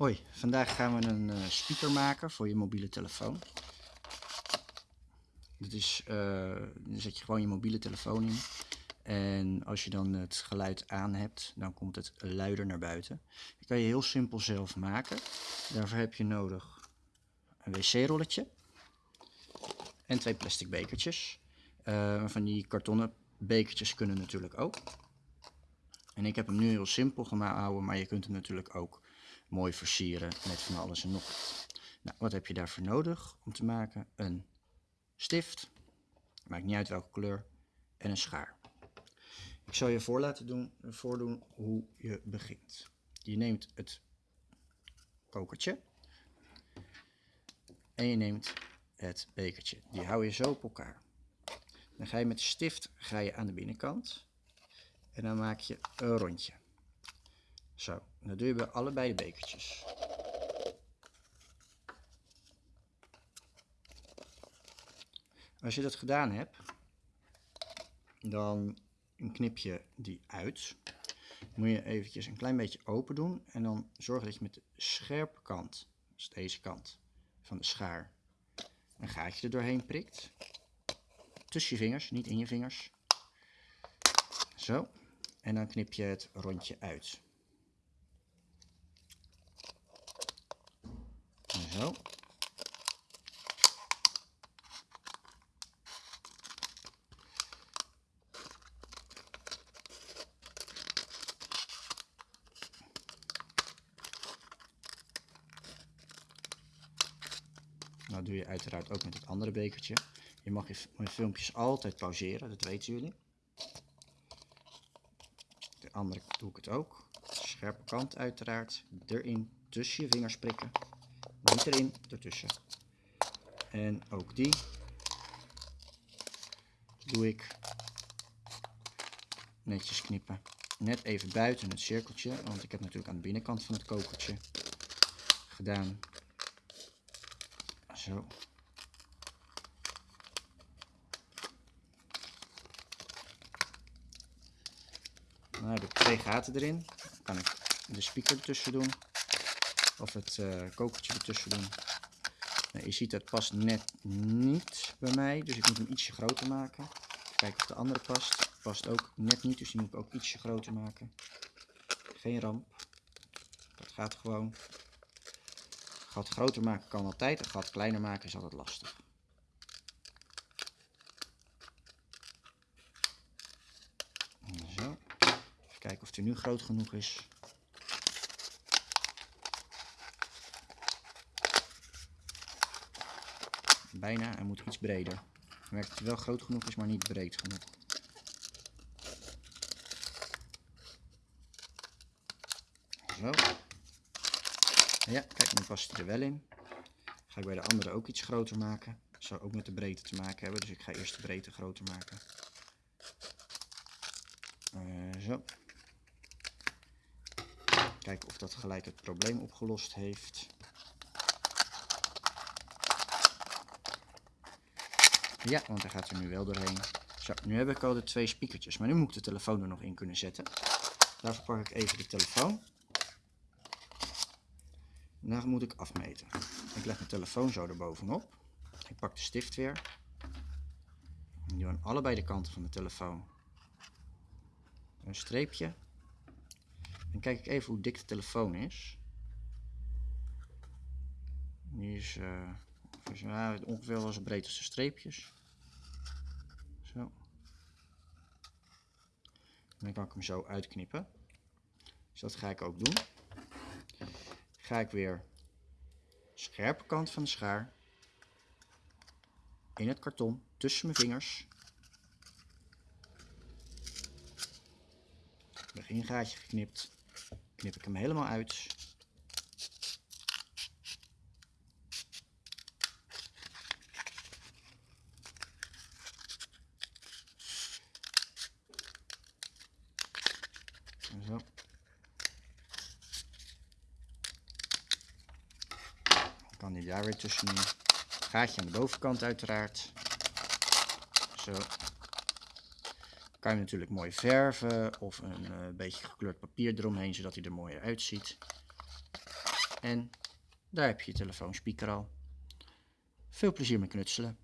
Hoi, vandaag gaan we een uh, speaker maken voor je mobiele telefoon. Dit is, uh, dan zet je gewoon je mobiele telefoon in. En als je dan het geluid aan hebt, dan komt het luider naar buiten. Dat kan je heel simpel zelf maken. Daarvoor heb je nodig een wc-rolletje en twee plastic bekertjes. Uh, van die kartonnen bekertjes kunnen natuurlijk ook. En ik heb hem nu heel simpel gehouden, maar je kunt hem natuurlijk ook mooi versieren met van alles en nog wat. Nou, wat heb je daarvoor nodig om te maken? Een stift, maakt niet uit welke kleur, en een schaar. Ik zal je voor laten doen, voordoen hoe je begint. Je neemt het kokertje en je neemt het bekertje. Die hou je zo op elkaar. Dan ga je met de stift ga je aan de binnenkant en dan maak je een rondje. Zo, dat doe je allebei de bekertjes. Als je dat gedaan hebt, dan knip je die uit. moet je eventjes een klein beetje open doen en dan zorg dat je met de scherpe kant, dus deze kant van de schaar, een gaatje er doorheen prikt. Tussen je vingers, niet in je vingers. Zo. En dan knip je het rondje uit. Zo. Nou doe je uiteraard ook met het andere bekertje. Je mag je filmpjes altijd pauzeren, dat weten jullie. De andere doe ik het ook. Scherpe kant uiteraard. Erin tussen je vingers prikken. Niet erin, ertussen. En ook die doe ik netjes knippen. Net even buiten het cirkeltje, want ik heb natuurlijk aan de binnenkant van het kokertje gedaan. Zo. Nou heb ik twee gaten erin. Dan kan ik de speaker ertussen doen. Of het uh, kokertje ertussen doen. Nou, je ziet dat past net niet bij mij. Dus ik moet hem ietsje groter maken. Kijken of de andere past. Past ook net niet. Dus die moet ik ook ietsje groter maken. Geen ramp. Dat gaat gewoon. Gat groter maken kan altijd. Een gat kleiner maken is altijd lastig. Zo. Even kijken of hij nu groot genoeg is. Bijna, hij moet iets breder. Ik merk dat hij wel groot genoeg is, maar niet breed genoeg. Zo. Ja, kijk, nu past hij er wel in. Ga ik bij de andere ook iets groter maken. Dat zou ook met de breedte te maken hebben, dus ik ga eerst de breedte groter maken. Uh, zo. Kijken of dat gelijk het probleem opgelost heeft. Ja, want hij gaat er nu wel doorheen. Zo, nu heb ik al de twee speakertjes, maar nu moet ik de telefoon er nog in kunnen zetten. Daarvoor pak ik even de telefoon. En dan moet ik afmeten. Ik leg mijn telefoon zo erbovenop. Ik pak de stift weer. Ik doe aan allebei de kanten van de telefoon een streepje. Dan kijk ik even hoe dik de telefoon is. Die is uh, ongeveer wel breed als de streepjes. Zo. dan kan ik hem zo uitknippen. Dus dat ga ik ook doen. Ga ik weer scherpe kant van de schaar in het karton tussen mijn vingers. Begingaatje geknipt. Knip ik hem helemaal uit. Zo. Kan die daar weer tussenin. Gaatje aan de bovenkant uiteraard. Zo. Kan je natuurlijk mooi verven of een uh, beetje gekleurd papier eromheen, zodat hij er mooier uitziet. En daar heb je je telefoonspeaker al. Veel plezier met knutselen.